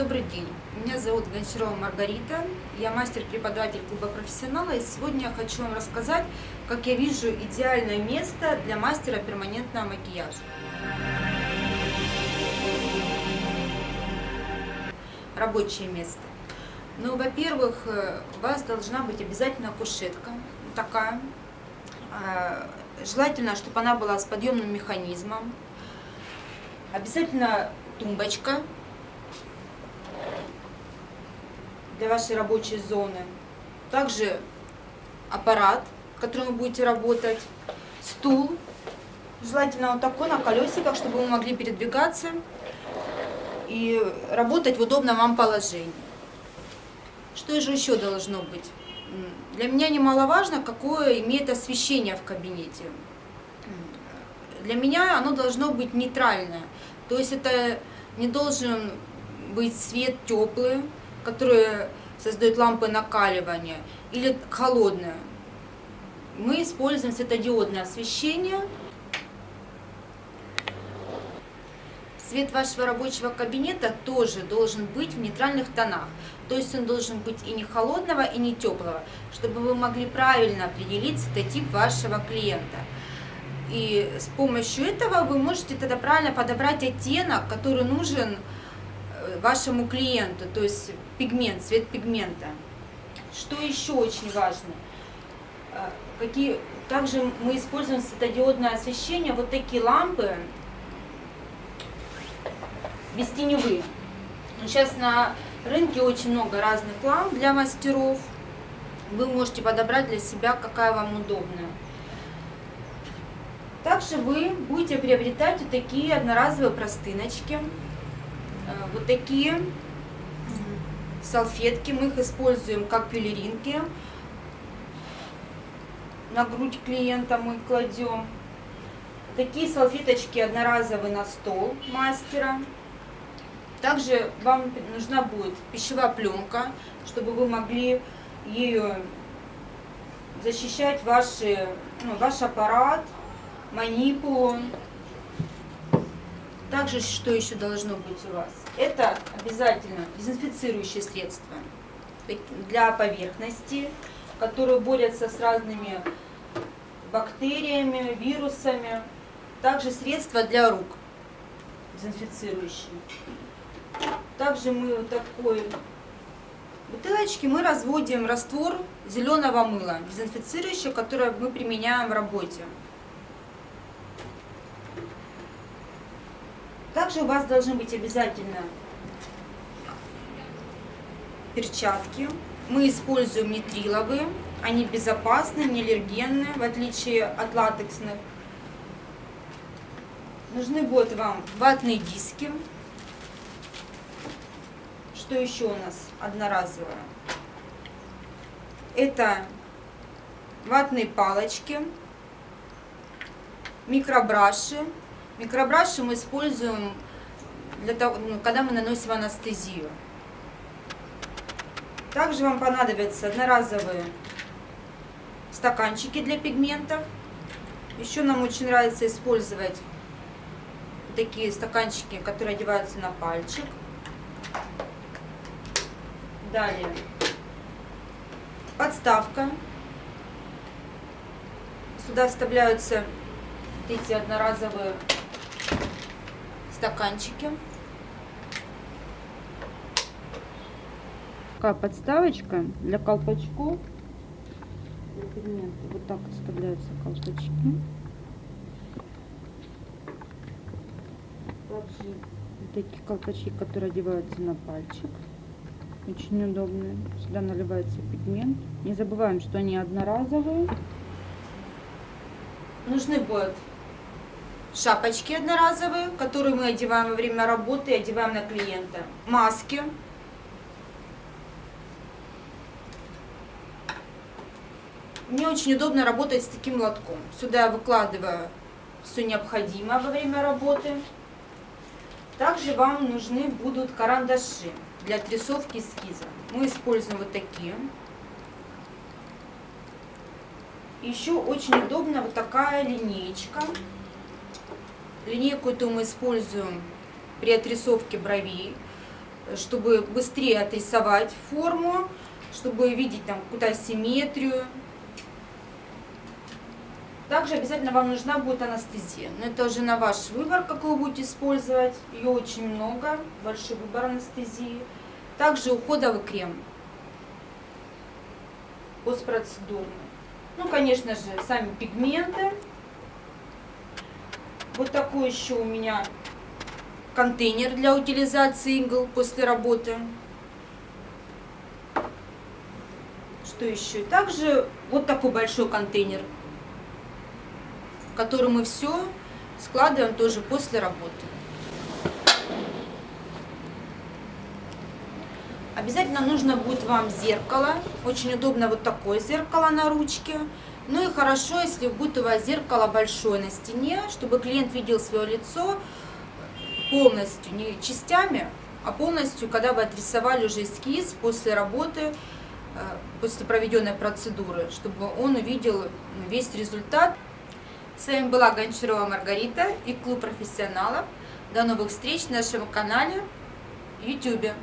Добрый день, меня зовут Гончарова Маргарита, я мастер-преподаватель клуба профессионала, и сегодня я хочу вам рассказать, как я вижу идеальное место для мастера перманентного макияжа. Рабочее место. Ну, во-первых, э, у вас должна быть обязательно кушетка, такая, э, желательно, чтобы она была с подъемным механизмом, обязательно тумбочка, для вашей рабочей зоны. Также аппарат, которым вы будете работать, стул, желательно вот такой на колесиках, чтобы вы могли передвигаться и работать в удобном вам положении. Что же еще должно быть? Для меня немаловажно, какое имеет освещение в кабинете. Для меня оно должно быть нейтральное. То есть это не должен быть свет теплый, которые создают лампы накаливания, или холодное. Мы используем светодиодное освещение. Свет вашего рабочего кабинета тоже должен быть в нейтральных тонах. То есть он должен быть и не холодного, и не теплого, чтобы вы могли правильно определить цветотип вашего клиента. И с помощью этого вы можете тогда правильно подобрать оттенок, который нужен вашему клиенту, то есть пигмент, цвет пигмента. Что еще очень важно? А, какие, также мы используем светодиодное освещение, вот такие лампы, бестеневые. Сейчас на рынке очень много разных ламп для мастеров. Вы можете подобрать для себя, какая вам удобная. Также вы будете приобретать вот такие одноразовые простыночки. Э, вот такие салфетки. Мы их используем как пелеринки. На грудь клиента мы кладем. Такие салфеточки одноразовые на стол мастера. Также вам нужна будет пищевая пленка, чтобы вы могли ее защищать ваши, ну, ваш аппарат, манипулу. Также, что еще должно быть у вас? Это обязательно дезинфицирующие средства для поверхности, которые борются с разными бактериями, вирусами. Также средства для рук дезинфицирующие. Также мы вот такой бутылочки мы разводим раствор зеленого мыла, дезинфицирующего, которое мы применяем в работе. Также у вас должны быть обязательно перчатки. Мы используем нитриловые, они безопасны, не аллергенные, в отличие от латексных. Нужны будут вам ватные диски. Что еще у нас одноразовое? Это ватные палочки, микробраши, Микробраши мы используем, для того, ну, когда мы наносим анестезию. Также вам понадобятся одноразовые стаканчики для пигментов. Еще нам очень нравится использовать такие стаканчики, которые одеваются на пальчик. Далее подставка. Сюда вставляются эти одноразовые стаканчики. Такая подставочка для колпачков. Вот так вставляются колпачки. Также такие колпачки, которые одеваются на пальчик. Очень удобные. Сюда наливается пигмент. Не забываем, что они одноразовые. Нужны будут шапочки одноразовые, которые мы одеваем во время работы и одеваем на клиента, маски, Мне очень удобно работать с таким лотком. Сюда я выкладываю все необходимое во время работы. Также вам нужны будут карандаши для отрисовки эскиза. Мы используем вот такие. Еще очень удобно вот такая линеечка. Линейку эту мы используем при отрисовке бровей. чтобы быстрее отрисовать форму, чтобы видеть там какую-то асимметрию. Также обязательно вам нужна будет анестезия. Но это уже на ваш выбор, какую вы будете использовать. Ее очень много, большой выбор анестезии. Также уходовый крем постпроцедурный. Ну, конечно же, сами пигменты. Вот такой еще у меня контейнер для утилизации игл после работы. Что еще? Также вот такой большой контейнер, в который мы все складываем тоже после работы. Обязательно нужно будет вам зеркало. Очень удобно вот такое зеркало на ручке. Ну и хорошо, если будет у вас зеркало большое на стене, чтобы клиент видел свое лицо полностью, не частями, а полностью, когда вы отрисовали уже эскиз после работы, э, после проведенной процедуры, чтобы он увидел весь результат. С вами была Гончарова Маргарита и клуб профессионалов. До новых встреч на нашем канале в YouTube.